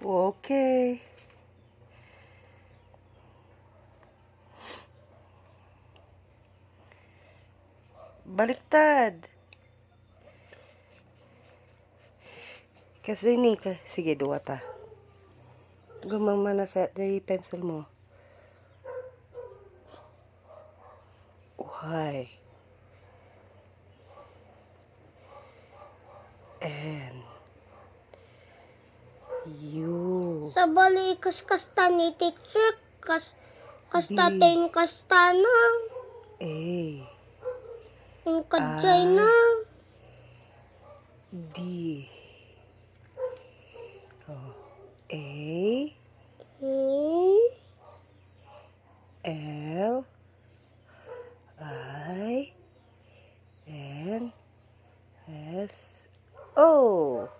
Okay. Baliktad. Kasi ni ka. Sige, duwa ta. Gumang mana sa di pencil mo. Why? And you. Sa bali kas-kasta ni teacher, kas kasta tayong kasta na. A. Yung kadyay Ah. na. D. Oh. A. Hmm. L. I. N. S. O.